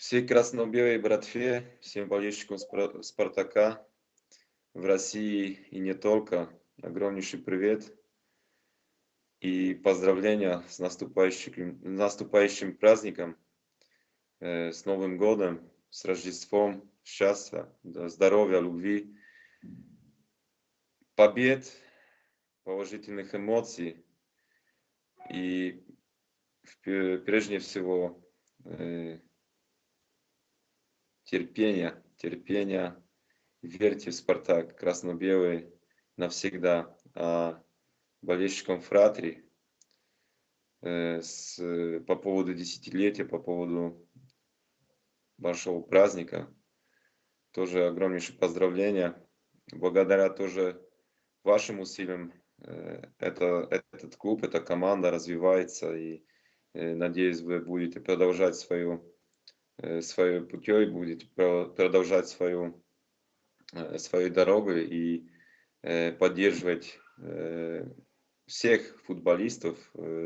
Всей красно-белой братве, всем болельщикам Спартака в России и не только, огромнейший привет и поздравления с наступающим, наступающим праздником, э, с Новым годом, с Рождеством, счастья, здоровья, любви, побед, положительных эмоций и прежде всего э, терпения, терпения. Верьте в Спартак, красно-белый навсегда. А болельщикам Фратри э, с, по поводу десятилетия, по поводу вашего праздника, тоже огромнейшее поздравления. Благодаря тоже вашим усилиям э, это, этот клуб, эта команда развивается и э, надеюсь вы будете продолжать свою своей путей, будете продолжать свою, э, свою дорогу и э, поддерживать всех футболистов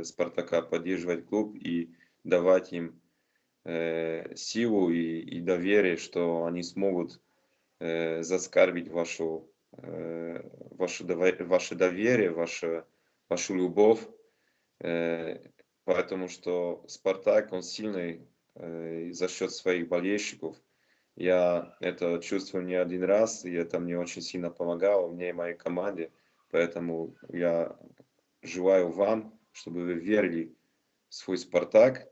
Спартака, поддерживать клуб и давать им силу и, и доверие, что они смогут заскарбить вашу, ваше, ваше доверие, ваше, вашу любовь. Поэтому что Спартак, он сильный Э, за счет своих болельщиков. Я это чувствую не один раз, и это мне очень сильно помогало, мне и моей команде. Поэтому я желаю вам, чтобы вы верили в свой «Спартак»,